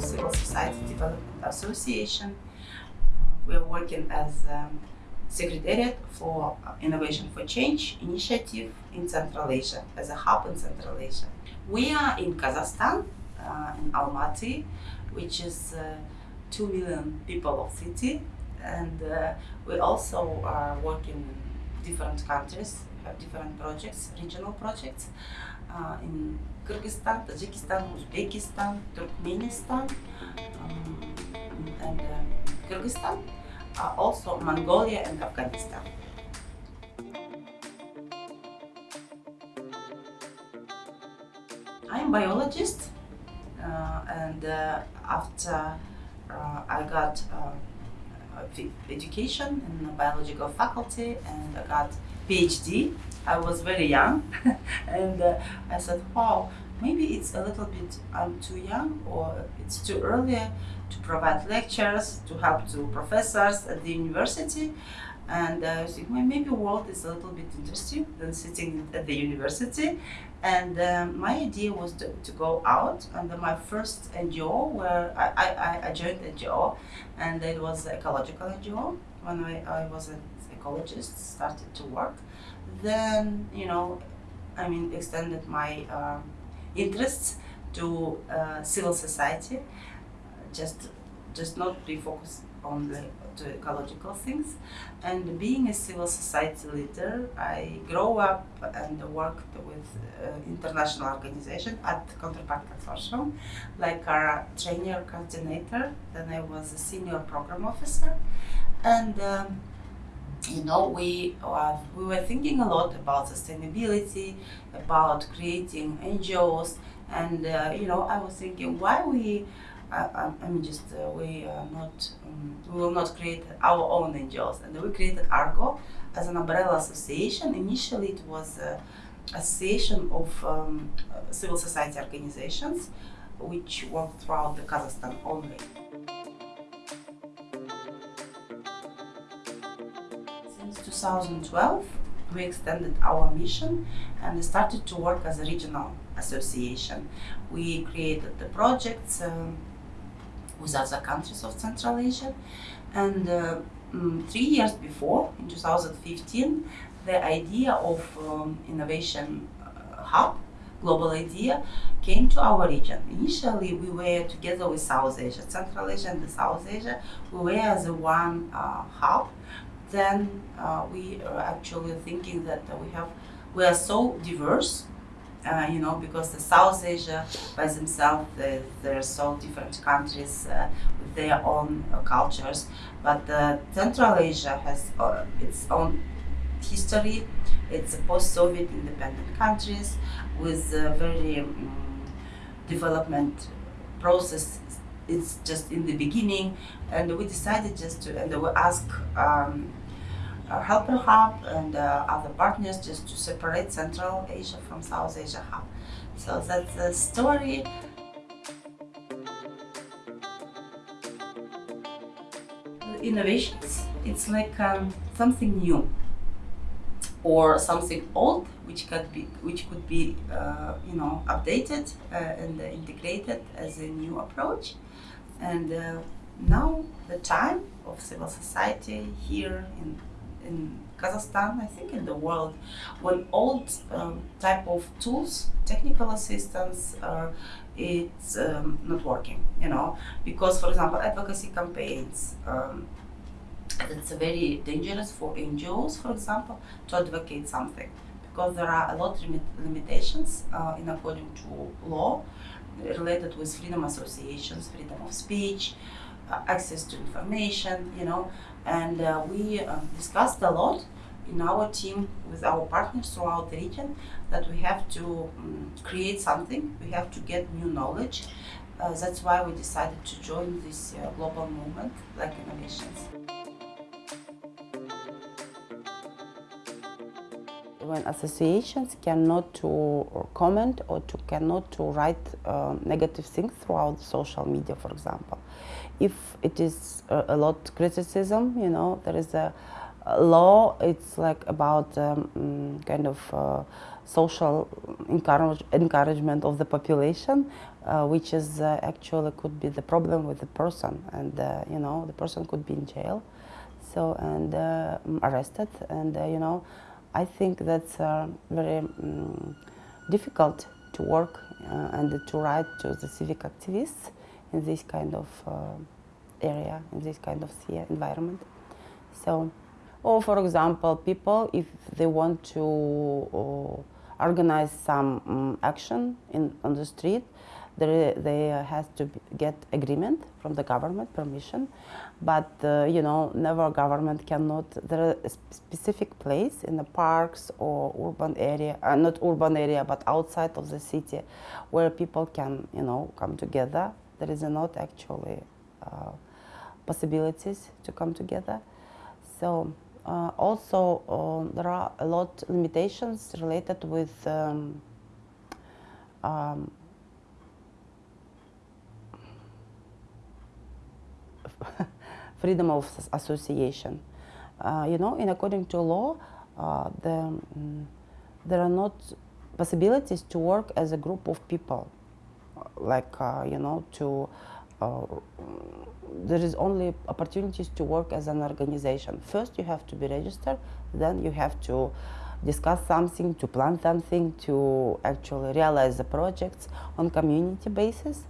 Civil Society Development Association. We are working as um, Secretariat for Innovation for Change initiative in Central Asia, as a hub in Central Asia. We are in Kazakhstan, uh, in Almaty, which is uh, 2 million people of city, and uh, we also are working in different countries, different projects, regional projects uh, in Kyrgyzstan, Tajikistan, Uzbekistan, Turkmenistan, um, and uh, Kyrgyzstan, uh, also Mongolia and Afghanistan. I'm biologist uh, and uh, after uh, I got education in the biological faculty and I got PhD. I was very young and uh, I said, wow, maybe it's a little bit, I'm too young or it's too early to provide lectures, to help to professors at the university. And uh, I think well, maybe world is a little bit interesting than sitting at the university. And um, my idea was to, to go out. And my first NGO, where I, I, I joined NGO, and it was ecological NGO when I, I was ecologist, started to work. Then, you know, I mean, extended my um, interests to uh, civil society, just just not be focused on the ecological things. And being a civil society leader, I grew up and worked with uh, international organization at Counterpart Consortium, like our trainer coordinator. Then I was a senior program officer, and. Um, you know, we uh, we were thinking a lot about sustainability, about creating NGOs, and uh, you know, I was thinking why we I, I, mean, just uh, we are not, um, we will not create our own NGOs. And we created Argo as an umbrella association. Initially, it was an association of um, civil society organizations which work throughout the Kazakhstan only. 2012, we extended our mission and started to work as a regional association. We created the projects, um, with other countries of Central Asia. And uh, um, three years before, in 2015, the idea of um, innovation uh, hub, global idea, came to our region. Initially, we were together with South Asia, Central Asia and the South Asia. We were as one uh, hub. Then uh, we are actually thinking that we have we are so diverse uh, you know, because the South Asia by themselves, they, there are so different countries uh, with their own uh, cultures, but Central Asia has uh, its own history. It's a post-Soviet independent countries with a very um, development process. It's just in the beginning, and we decided just to, and we ask um, uh, Helper Hub and uh, other partners just to separate Central Asia from South Asia Hub. So that's the story. Innovations, it's like um, something new or something old which could be which could be uh, you know updated uh, and integrated as a new approach and uh, now the time of civil society here in in Kazakhstan, I think in the world, when old um, type of tools, technical assistance, uh, it's um, not working, you know, because for example, advocacy campaigns, um, it's very dangerous for NGOs, for example, to advocate something. Because there are a lot of limitations uh, in according to law related with freedom associations, freedom of speech, access to information, you know, and uh, we uh, discussed a lot in our team with our partners throughout the region that we have to um, create something, we have to get new knowledge. Uh, that's why we decided to join this uh, global movement like innovations. when associations cannot to comment or to cannot to write uh, negative things throughout social media, for example. If it is a, a lot criticism, you know, there is a, a law, it's like about um, mm, kind of uh, social encourage, encouragement of the population. uh, which is uh, actually could be the problem with the person, and uh, you know the person could be in jail, so and uh, arrested, and uh, you know, I think that's very um, difficult to work and to write to the civic activists in this kind of area, in this kind of sphere environment. So, or for example, people if they want to organize some um, action in on the street, they uh, has to get agreement from the government permission but uh, you know never government cannot there is a specific place in the parks or urban area uh, not urban area but outside of the city where people can you know come together there is not actually uh, possibilities to come together so uh, also uh, there are a lot limitations related with um, um, freedom of association. Uh, you know, in according to law, uh, the, um, there are not possibilities to work as a group of people, like, uh, you know, to, uh, there is only opportunities to work as an organization. First, you have to be registered, then you have to discuss something, to plan something, to actually realize the projects on community basis.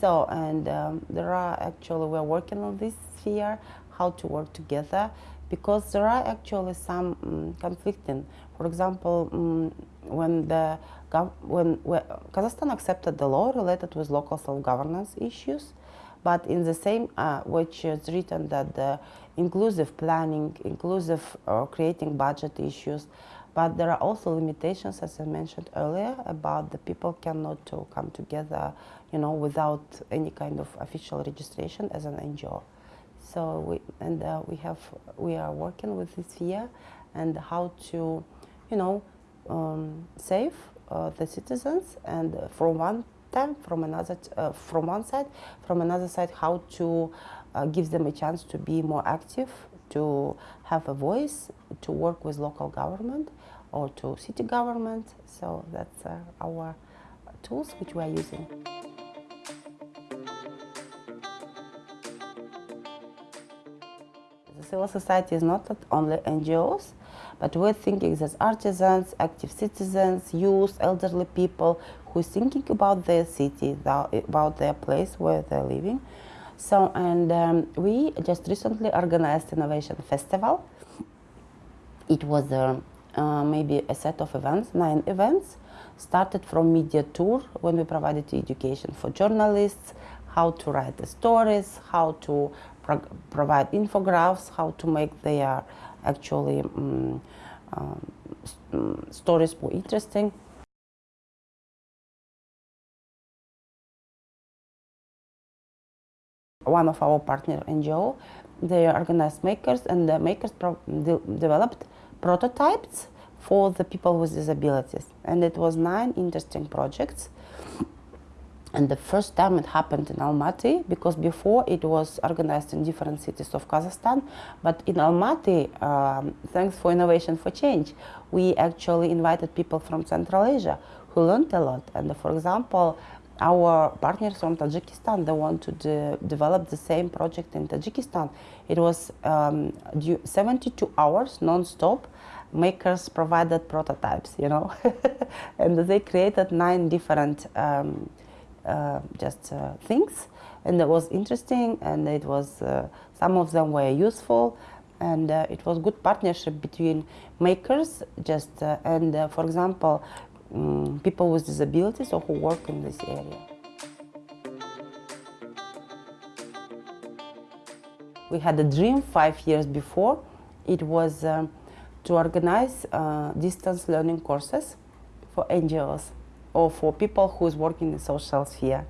So, and um, there are actually, we're working on this sphere, how to work together, because there are actually some um, conflicting. For example, um, when the when, when Kazakhstan accepted the law related with local self-governance issues, but in the same, uh, which is written that the inclusive planning, inclusive uh, creating budget issues, but there are also limitations, as I mentioned earlier, about the people cannot to come together, you know, without any kind of official registration as an NGO. So we and uh, we have we are working with this year and how to, you know, um, save the citizens and from one time from another uh, from one side from another side how to uh, give them a chance to be more active to have a voice to work with local government or to city government so that's uh, our tools which we are using. The civil society is not only NGOs, but we're thinking as artisans, active citizens, youth, elderly people who are thinking about their city, about their place where they're living. So, and um, we just recently organized Innovation Festival. It was uh, uh, maybe a set of events, nine events, started from media tour when we provided education for journalists, how to write the stories, how to pro provide infographics, how to make their actually um, um, stories more interesting. One of our partner NGO, they organized makers and the makers de developed prototypes for the people with disabilities. And it was nine interesting projects and the first time it happened in Almaty, because before it was organized in different cities of Kazakhstan, but in Almaty, um, thanks for Innovation for Change, we actually invited people from Central Asia who learned a lot. And for example, our partners from Tajikistan, they want to de develop the same project in Tajikistan. It was um, 72 hours non-stop. Makers provided prototypes, you know, and they created nine different um, just uh, things and it was interesting and it was uh, some of them were useful and uh, it was good partnership between makers just uh, and uh, for example um, people with disabilities or who work in this area. We had a dream five years before. It was um, to organize distance learning courses for NGOs or for people who is working in social sphere.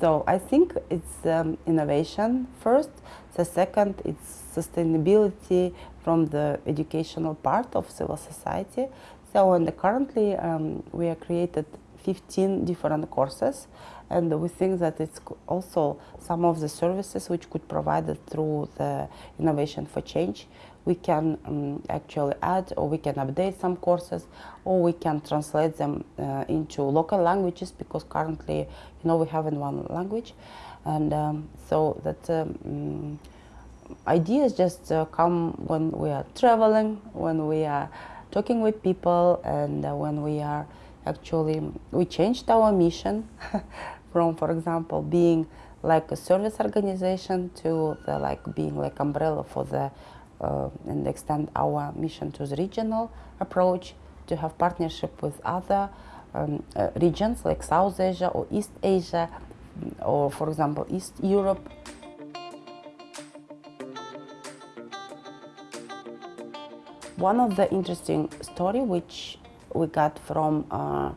So I think it's um, innovation first. The second, it's sustainability from the educational part of civil society. So and currently um, we have created 15 different courses and we think that it's also some of the services which could provide it through the innovation for change we can um, actually add or we can update some courses or we can translate them uh, into local languages because currently you know we have in one language. And um, so that um, ideas just uh, come when we are traveling when we are talking with people and uh, when we are actually we changed our mission from for example being like a service organization to the like being like umbrella for the and extend our mission to the regional approach to have partnership with other um, uh, regions like South Asia or East Asia or for example East Europe. One of the interesting story which we got from uh,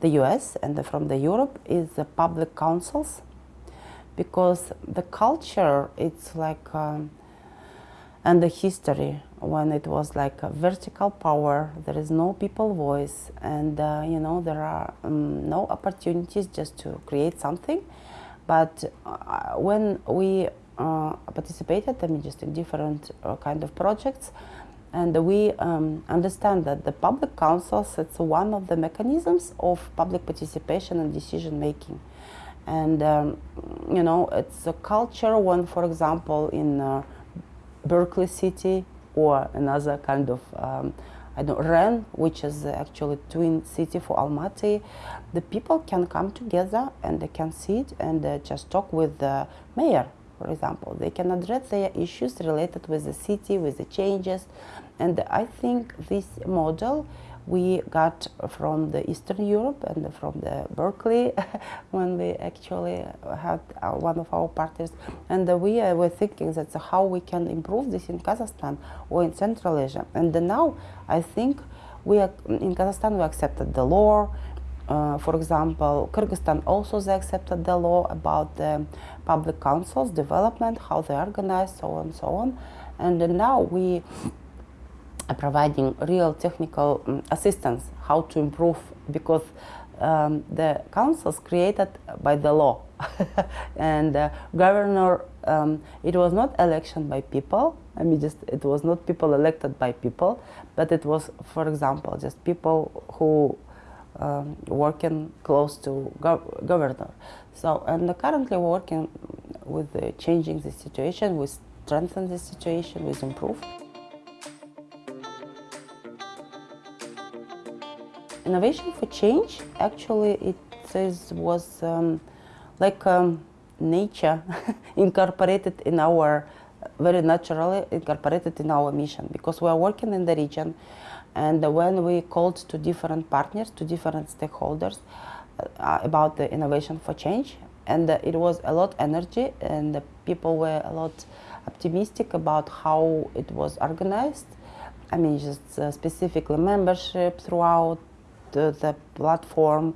the US and from the Europe is the public councils because the culture it's like um, and the history when it was like a vertical power there is no people voice and uh, you know there are um, no opportunities just to create something but uh, when we uh, participated I mean just in different uh, kind of projects and we um, understand that the public councils, it's one of the mechanisms of public participation and decision making. And, um, you know, it's a culture when, for example, in uh, Berkeley City or another kind of, um, I don't Ren, which is actually twin city for Almaty, the people can come together and they can sit and uh, just talk with the mayor, for example. They can address their issues related with the city, with the changes, and I think this model we got from the Eastern Europe and from the Berkeley when we actually had uh, one of our partners. And we uh, were thinking that how we can improve this in Kazakhstan or in Central Asia. And now I think we are, in Kazakhstan we accepted the law. Uh, for example, Kyrgyzstan also they accepted the law about the public councils development, how they organize, so on and so on. And now we providing real technical um, assistance how to improve because um, the councils created by the law. And uh, governor um, it was not election by people. I mean just it was not people elected by people but it was for example just people who um, working close to gov governor. So and currently we're working with uh, changing the situation we strengthen the situation we improve Innovation for change, actually, it was um, like um, nature incorporated in our, very naturally incorporated in our mission. Because we are working in the region and when we called to different partners, to different stakeholders uh, about the innovation for change. And uh, it was a lot energy and people were a lot optimistic about how it was organized. I mean, just uh, specifically membership throughout the platform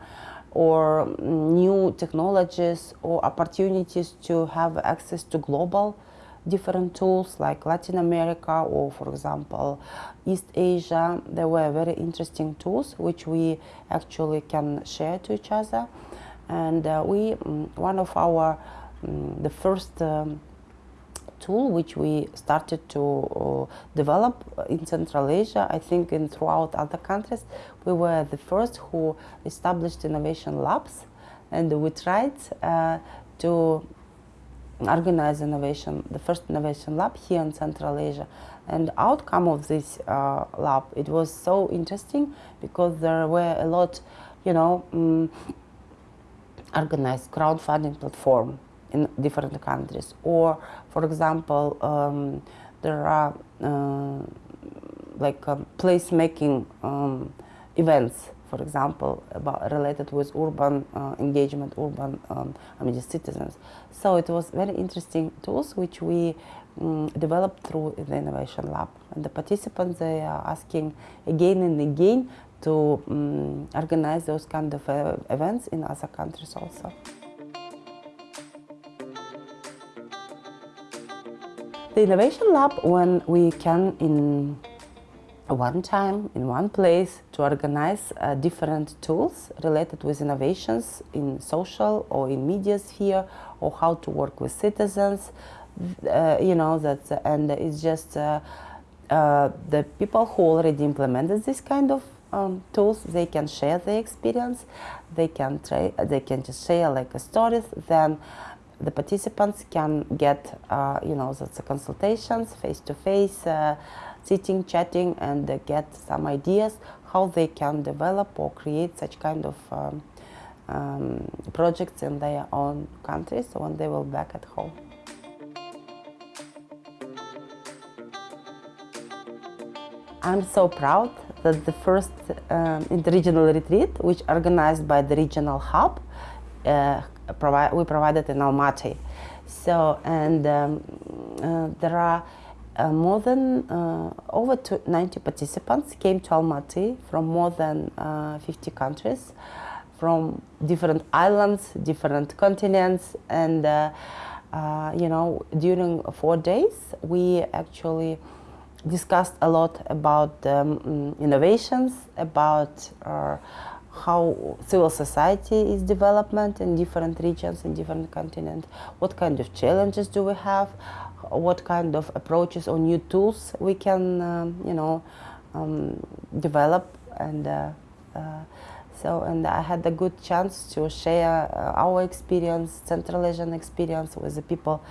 or new technologies or opportunities to have access to global different tools like Latin America or for example East Asia. There were very interesting tools which we actually can share to each other. And uh, we mm, one of our um, the first um, tool which we started to uh, develop in Central Asia, I think in throughout other countries. We were the first who established innovation labs and we tried uh, to organize innovation, the first innovation lab here in Central Asia. And outcome of this uh, lab, it was so interesting because there were a lot, you know, um, organized crowdfunding platform in different countries. Or, for example, um, there are uh, like um, placemaking um, events, for example, about related with urban uh, engagement, urban um, I mean, citizens. So it was very interesting tools which we um, developed through the innovation lab. And the participants they are asking again and again to um, organize those kind of uh, events in other countries also. The Innovation Lab, when we can in one time, in one place, to organize uh, different tools related with innovations in social or in media sphere, or how to work with citizens, uh, you know, that, and it's just uh, uh, the people who already implemented this kind of um, tools, they can share their experience, they can they can just share like stories, then the participants can get, uh, you know, the consultations, face-to-face, -face, uh, sitting, chatting, and uh, get some ideas how they can develop or create such kind of um, um, projects in their own countries when they will back at home. I'm so proud that the first um, interregional retreat, which organized by the regional hub, uh, we provided in Almaty. So, and um, uh, there are uh, more than uh, over 90 participants came to Almaty from more than uh, 50 countries, from different islands, different continents, and uh, uh, you know, during four days, we actually discussed a lot about um, innovations, about how civil society is development in different regions, in different continents, what kind of challenges do we have, what kind of approaches or new tools we can, um, you know, um, develop? And uh, uh, so and I had a good chance to share uh, our experience, Central Asian experience with the people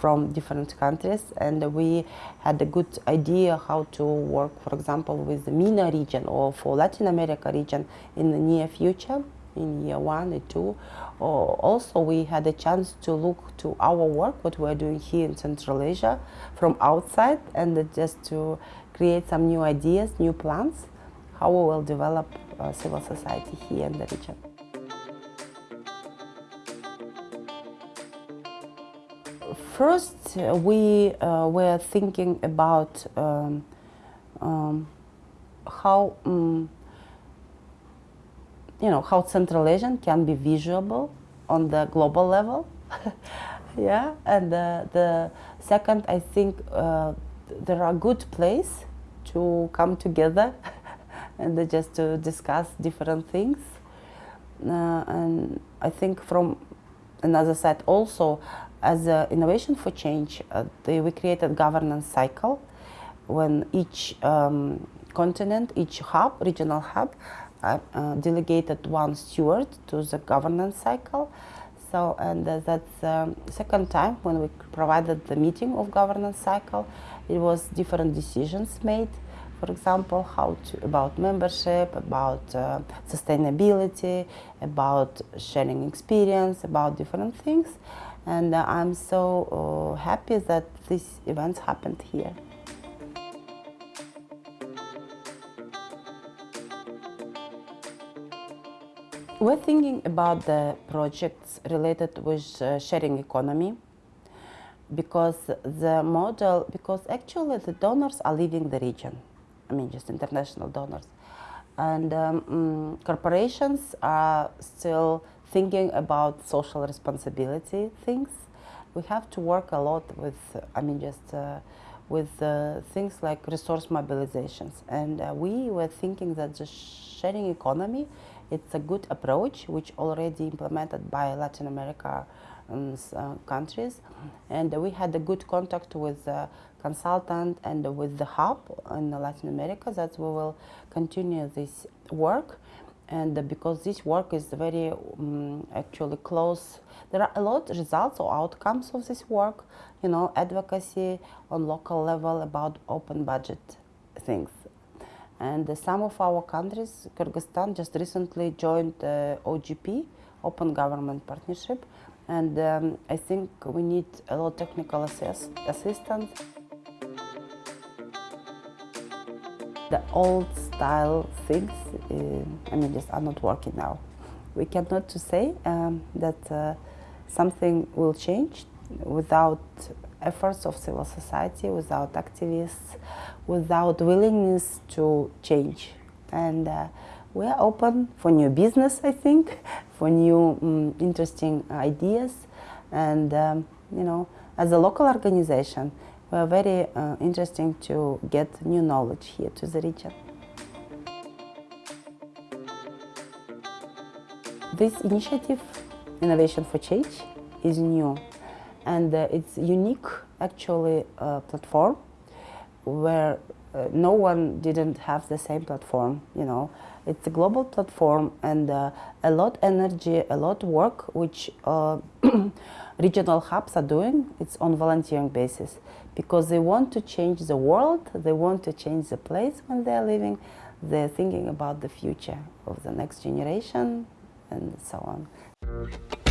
from different countries and we had a good idea how to work, for example, with the MENA region or for Latin America region in the near future in year one or two. Or also, we had a chance to look to our work, what we're doing here in Central Asia from outside, and just to create some new ideas, new plans, how we will develop uh, civil society here in the region. First, uh, we uh, were thinking about um, um, how um, you know, how Central Asian can be visible on the global level. yeah, and uh, the second, I think uh, there are good place to come together and just to discuss different things. Uh, and I think from another side also, as a innovation for change, uh, they, we created governance cycle when each um, continent, each hub, regional hub, uh, delegated one steward to the governance cycle. So, and uh, that's the um, second time when we provided the meeting of governance cycle. It was different decisions made. For example, how to, about membership, about uh, sustainability, about sharing experience, about different things. And uh, I'm so uh, happy that these events happened here. We're thinking about the projects related with uh, sharing economy because the model, because actually the donors are leaving the region, I mean just international donors. And um, mm, corporations are still thinking about social responsibility things. We have to work a lot with, I mean just uh, with uh, things like resource mobilizations. And uh, we were thinking that the sharing economy it's a good approach which already implemented by Latin America um, uh, countries and we had a good contact with the consultant and with the hub in Latin America that we will continue this work and because this work is very um, actually close there are a lot of results or outcomes of this work you know advocacy on local level about open budget things and some of our countries, Kyrgyzstan just recently joined the OGP, Open Government Partnership, and um, I think we need a lot of technical assist assistance. The old style things, uh, I mean, just are not working now. We cannot to say um, that uh, something will change without efforts of civil society, without activists, without willingness to change. And uh, we are open for new business, I think, for new um, interesting ideas. And, um, you know, as a local organization, we are very uh, interesting to get new knowledge here to the region. This initiative, Innovation for Change, is new and uh, it's unique actually uh, platform where uh, no one didn't have the same platform, you know. It's a global platform and uh, a lot energy, a lot of work which uh, regional hubs are doing. It's on volunteering basis because they want to change the world, they want to change the place when they're living, they're thinking about the future of the next generation and so on.